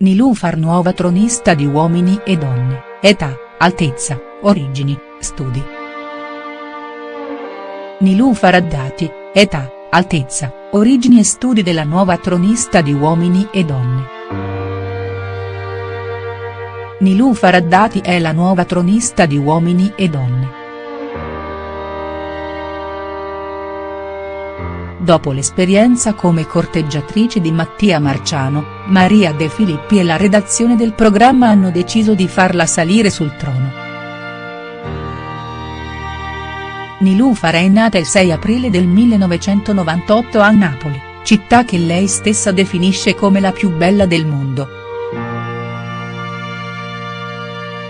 Nilufar nuova tronista di Uomini e Donne, età, altezza, origini, studi. Nilufar Addati, età, altezza, origini e studi della nuova tronista di Uomini e Donne. Nilufar Addati è la nuova tronista di Uomini e Donne. Dopo l'esperienza come corteggiatrice di Mattia Marciano, Maria De Filippi e la redazione del programma hanno deciso di farla salire sul trono. Nilufar è nata il 6 aprile del 1998 a Napoli, città che lei stessa definisce come la più bella del mondo.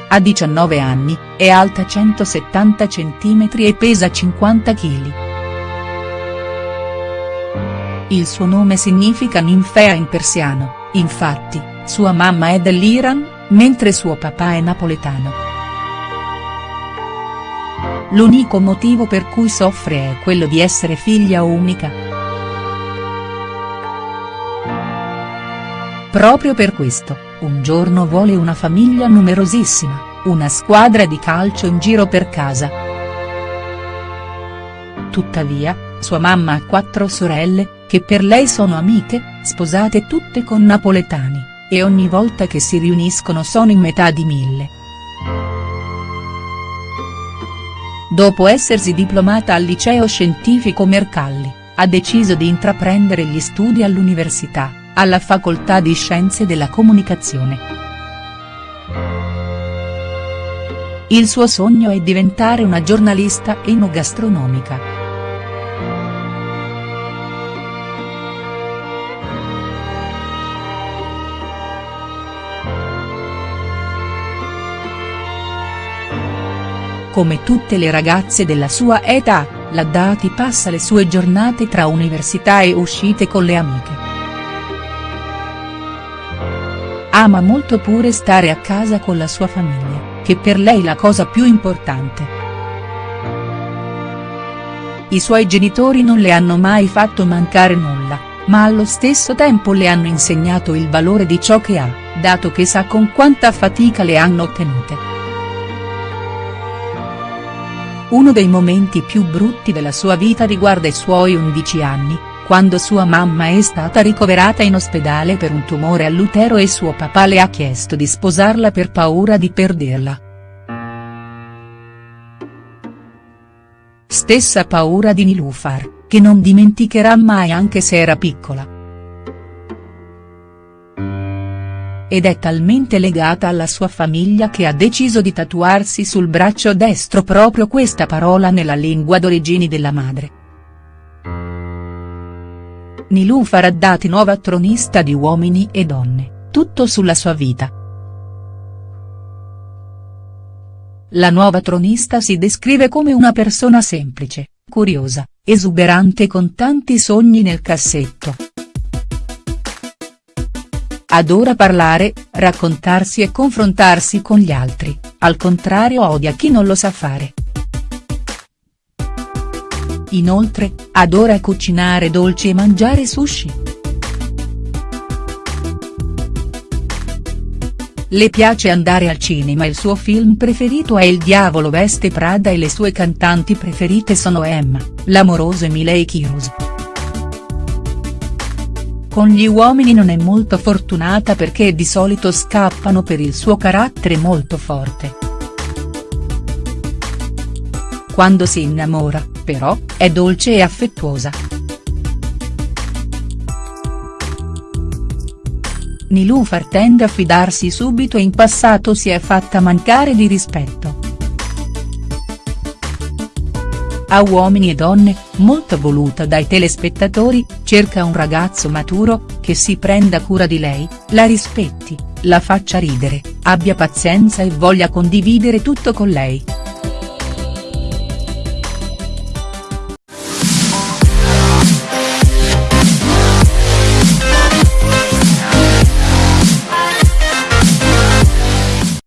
Ha 19 anni, è alta 170 cm e pesa 50 kg. Il suo nome significa ninfea in persiano, infatti, sua mamma è dell'Iran, mentre suo papà è napoletano. L'unico motivo per cui soffre è quello di essere figlia unica. Proprio per questo, un giorno vuole una famiglia numerosissima, una squadra di calcio in giro per casa. Tuttavia, sua mamma ha quattro sorelle, che per lei sono amiche, sposate tutte con napoletani, e ogni volta che si riuniscono sono in metà di mille. Dopo essersi diplomata al liceo scientifico Mercalli, ha deciso di intraprendere gli studi all'università, alla facoltà di scienze della comunicazione. Il suo sogno è diventare una giornalista enogastronomica. Come tutte le ragazze della sua età, la Dati passa le sue giornate tra università e uscite con le amiche. Ama molto pure stare a casa con la sua famiglia, che per lei la cosa più importante. I suoi genitori non le hanno mai fatto mancare nulla, ma allo stesso tempo le hanno insegnato il valore di ciò che ha, dato che sa con quanta fatica le hanno ottenute. Uno dei momenti più brutti della sua vita riguarda i suoi 11 anni, quando sua mamma è stata ricoverata in ospedale per un tumore all'utero e suo papà le ha chiesto di sposarla per paura di perderla. Stessa paura di Nilufar, che non dimenticherà mai anche se era piccola. Ed è talmente legata alla sua famiglia che ha deciso di tatuarsi sul braccio destro proprio questa parola nella lingua d'origini della madre. Nilufar Haddadi nuova tronista di Uomini e Donne, tutto sulla sua vita. La nuova tronista si descrive come una persona semplice, curiosa, esuberante con tanti sogni nel cassetto. Adora parlare, raccontarsi e confrontarsi con gli altri, al contrario odia chi non lo sa fare. Inoltre, adora cucinare dolci e mangiare sushi. Le piace andare al cinema il suo film preferito è Il diavolo veste Prada e le sue cantanti preferite sono Emma, l'amoroso e Miley Cyrus. Con gli uomini non è molto fortunata perché di solito scappano per il suo carattere molto forte. Quando si innamora, però, è dolce e affettuosa. Nilufar tende a fidarsi subito in passato si è fatta mancare di rispetto. A Uomini e Donne, molto voluta dai telespettatori, cerca un ragazzo maturo, che si prenda cura di lei, la rispetti, la faccia ridere, abbia pazienza e voglia condividere tutto con lei.